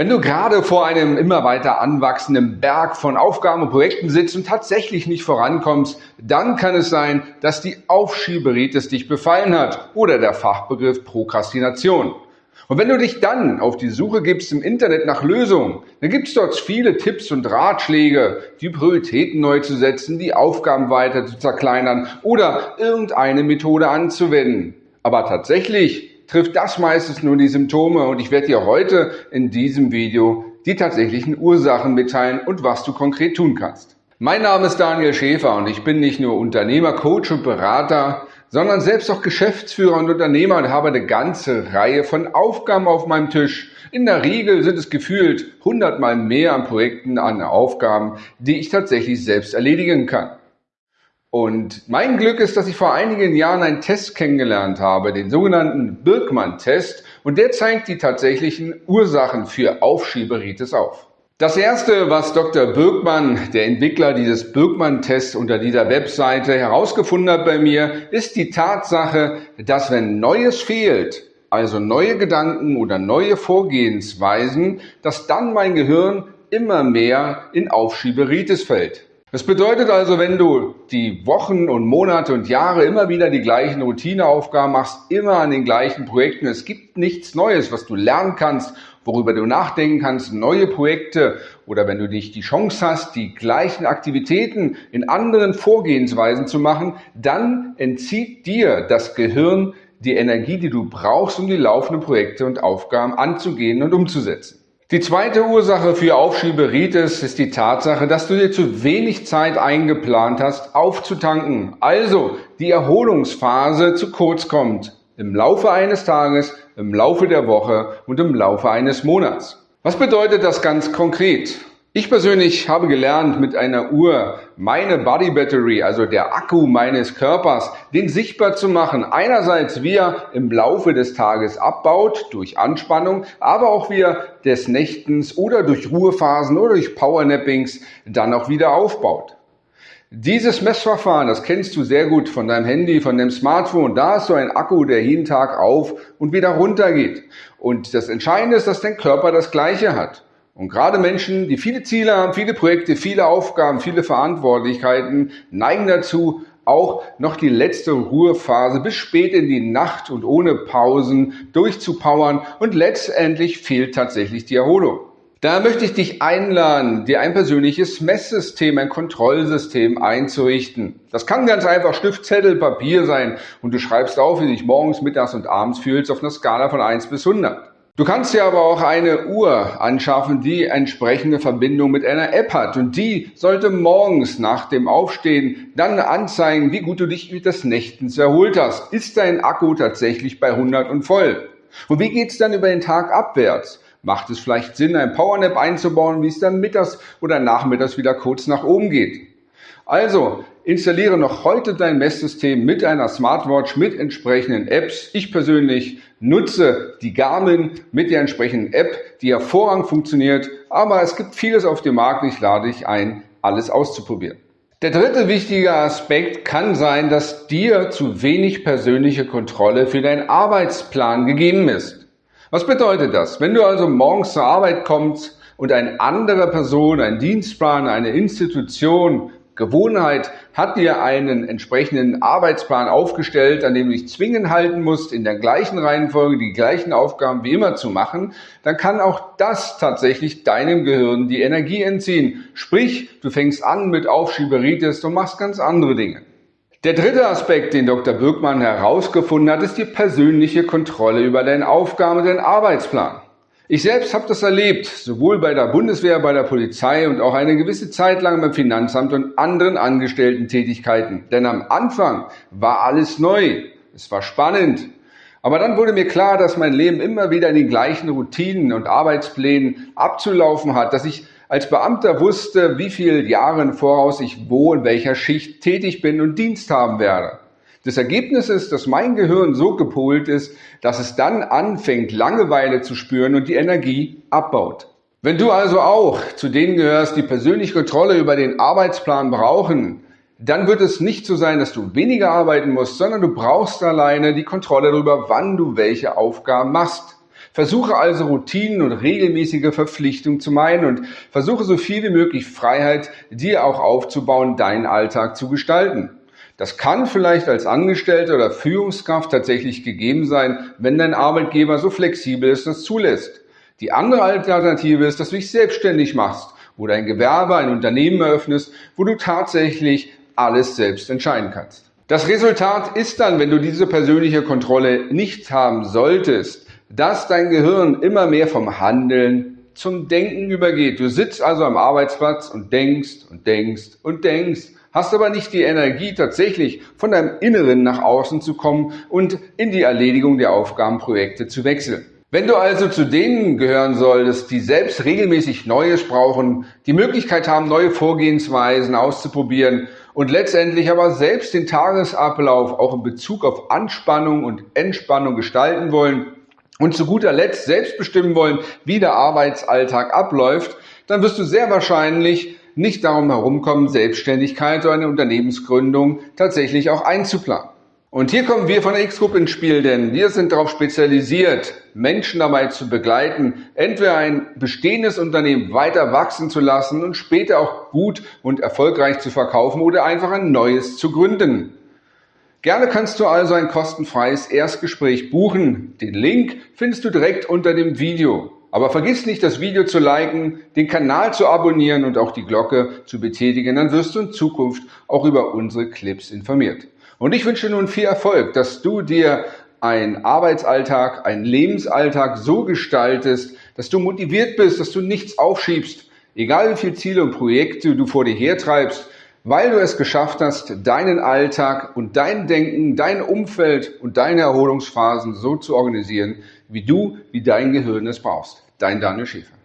Wenn du gerade vor einem immer weiter anwachsenden Berg von Aufgaben und Projekten sitzt und tatsächlich nicht vorankommst, dann kann es sein, dass die Aufschieberitis dich befallen hat oder der Fachbegriff Prokrastination. Und wenn du dich dann auf die Suche gibst im Internet nach Lösungen, dann gibt es dort viele Tipps und Ratschläge, die Prioritäten neu zu setzen, die Aufgaben weiter zu zerkleinern oder irgendeine Methode anzuwenden. Aber tatsächlich trifft das meistens nur die Symptome und ich werde dir heute in diesem Video die tatsächlichen Ursachen mitteilen und was du konkret tun kannst. Mein Name ist Daniel Schäfer und ich bin nicht nur Unternehmer, Coach und Berater, sondern selbst auch Geschäftsführer und Unternehmer und habe eine ganze Reihe von Aufgaben auf meinem Tisch. In der Regel sind es gefühlt hundertmal mehr an Projekten, an Aufgaben, die ich tatsächlich selbst erledigen kann. Und mein Glück ist, dass ich vor einigen Jahren einen Test kennengelernt habe, den sogenannten Birkmann-Test, und der zeigt die tatsächlichen Ursachen für Aufschieberitis auf. Das erste, was Dr. Birkmann, der Entwickler dieses Birkmann-Tests unter dieser Webseite herausgefunden hat bei mir, ist die Tatsache, dass wenn Neues fehlt, also neue Gedanken oder neue Vorgehensweisen, dass dann mein Gehirn immer mehr in Aufschieberitis fällt. Das bedeutet also, wenn du die Wochen und Monate und Jahre immer wieder die gleichen Routineaufgaben machst, immer an den gleichen Projekten, es gibt nichts Neues, was du lernen kannst, worüber du nachdenken kannst, neue Projekte oder wenn du nicht die Chance hast, die gleichen Aktivitäten in anderen Vorgehensweisen zu machen, dann entzieht dir das Gehirn die Energie, die du brauchst, um die laufenden Projekte und Aufgaben anzugehen und umzusetzen. Die zweite Ursache für Aufschieberitis ist die Tatsache, dass du dir zu wenig Zeit eingeplant hast, aufzutanken. Also die Erholungsphase zu kurz kommt. Im Laufe eines Tages, im Laufe der Woche und im Laufe eines Monats. Was bedeutet das ganz konkret? Ich persönlich habe gelernt, mit einer Uhr meine Body Battery, also der Akku meines Körpers, den sichtbar zu machen. Einerseits wie er im Laufe des Tages abbaut durch Anspannung, aber auch wie er des Nächtens oder durch Ruhephasen oder durch Powernappings dann auch wieder aufbaut. Dieses Messverfahren, das kennst du sehr gut von deinem Handy, von deinem Smartphone. Da ist so ein Akku, der jeden Tag auf und wieder runter geht. Und das Entscheidende ist, dass dein Körper das Gleiche hat. Und gerade Menschen, die viele Ziele haben, viele Projekte, viele Aufgaben, viele Verantwortlichkeiten, neigen dazu, auch noch die letzte Ruhephase bis spät in die Nacht und ohne Pausen durchzupowern und letztendlich fehlt tatsächlich die Erholung. Da möchte ich dich einladen, dir ein persönliches Messsystem, ein Kontrollsystem einzurichten. Das kann ganz einfach Stift, Zettel, Papier sein und du schreibst auf, wie du dich morgens, mittags und abends fühlst auf einer Skala von 1 bis 100. Du kannst dir aber auch eine Uhr anschaffen, die entsprechende Verbindung mit einer App hat. Und die sollte morgens nach dem Aufstehen dann anzeigen, wie gut du dich mit des Nächtens erholt hast. Ist dein Akku tatsächlich bei 100 und voll? Und wie geht's dann über den Tag abwärts? Macht es vielleicht Sinn, ein Powernap einzubauen, wie es dann mittags oder nachmittags wieder kurz nach oben geht? Also, installiere noch heute dein Messsystem mit einer Smartwatch mit entsprechenden Apps. Ich persönlich nutze die Garmin mit der entsprechenden App, die hervorragend funktioniert, aber es gibt vieles auf dem Markt. Ich lade dich ein, alles auszuprobieren. Der dritte wichtige Aspekt kann sein, dass dir zu wenig persönliche Kontrolle für deinen Arbeitsplan gegeben ist. Was bedeutet das? Wenn du also morgens zur Arbeit kommst und eine andere Person, ein Dienstplan, eine Institution Gewohnheit hat dir einen entsprechenden Arbeitsplan aufgestellt, an dem du dich zwingend halten musst, in der gleichen Reihenfolge die gleichen Aufgaben wie immer zu machen, dann kann auch das tatsächlich deinem Gehirn die Energie entziehen. Sprich, du fängst an mit Aufschieberitis und machst ganz andere Dinge. Der dritte Aspekt, den Dr. Birkmann herausgefunden hat, ist die persönliche Kontrolle über deine Aufgaben und deinen Arbeitsplan. Ich selbst habe das erlebt, sowohl bei der Bundeswehr, bei der Polizei und auch eine gewisse Zeit lang beim Finanzamt und anderen Angestellten-Tätigkeiten. Denn am Anfang war alles neu, es war spannend. Aber dann wurde mir klar, dass mein Leben immer wieder in den gleichen Routinen und Arbeitsplänen abzulaufen hat, dass ich als Beamter wusste, wie viele Jahre im Voraus ich wo in welcher Schicht tätig bin und Dienst haben werde. Das Ergebnis ist, dass mein Gehirn so gepolt ist, dass es dann anfängt, Langeweile zu spüren und die Energie abbaut. Wenn du also auch zu denen gehörst, die persönlich Kontrolle über den Arbeitsplan brauchen, dann wird es nicht so sein, dass du weniger arbeiten musst, sondern du brauchst alleine die Kontrolle darüber, wann du welche Aufgaben machst. Versuche also Routinen und regelmäßige Verpflichtungen zu meiden und versuche so viel wie möglich Freiheit dir auch aufzubauen, deinen Alltag zu gestalten. Das kann vielleicht als Angestellte oder Führungskraft tatsächlich gegeben sein, wenn dein Arbeitgeber so flexibel ist es zulässt. Die andere Alternative ist, dass du dich selbstständig machst oder ein Gewerbe, ein Unternehmen eröffnest, wo du tatsächlich alles selbst entscheiden kannst. Das Resultat ist dann, wenn du diese persönliche Kontrolle nicht haben solltest, dass dein Gehirn immer mehr vom Handeln zum Denken übergeht. Du sitzt also am Arbeitsplatz und denkst und denkst und denkst hast aber nicht die Energie, tatsächlich von deinem Inneren nach außen zu kommen und in die Erledigung der Aufgabenprojekte zu wechseln. Wenn du also zu denen gehören solltest, die selbst regelmäßig Neues brauchen, die Möglichkeit haben, neue Vorgehensweisen auszuprobieren und letztendlich aber selbst den Tagesablauf auch in Bezug auf Anspannung und Entspannung gestalten wollen und zu guter Letzt selbst bestimmen wollen, wie der Arbeitsalltag abläuft, dann wirst du sehr wahrscheinlich nicht darum herumkommen, Selbstständigkeit oder eine Unternehmensgründung tatsächlich auch einzuplanen. Und hier kommen wir von der X-Group ins Spiel, denn wir sind darauf spezialisiert, Menschen dabei zu begleiten, entweder ein bestehendes Unternehmen weiter wachsen zu lassen und später auch gut und erfolgreich zu verkaufen oder einfach ein neues zu gründen. Gerne kannst du also ein kostenfreies Erstgespräch buchen. Den Link findest du direkt unter dem Video. Aber vergiss nicht, das Video zu liken, den Kanal zu abonnieren und auch die Glocke zu betätigen, dann wirst du in Zukunft auch über unsere Clips informiert. Und ich wünsche nun viel Erfolg, dass du dir einen Arbeitsalltag, einen Lebensalltag so gestaltest, dass du motiviert bist, dass du nichts aufschiebst, egal wie viele Ziele und Projekte du vor dir hertreibst, weil du es geschafft hast, deinen Alltag und dein Denken, dein Umfeld und deine Erholungsphasen so zu organisieren, wie du, wie dein Gehirn es brauchst. Dein Daniel Schäfer.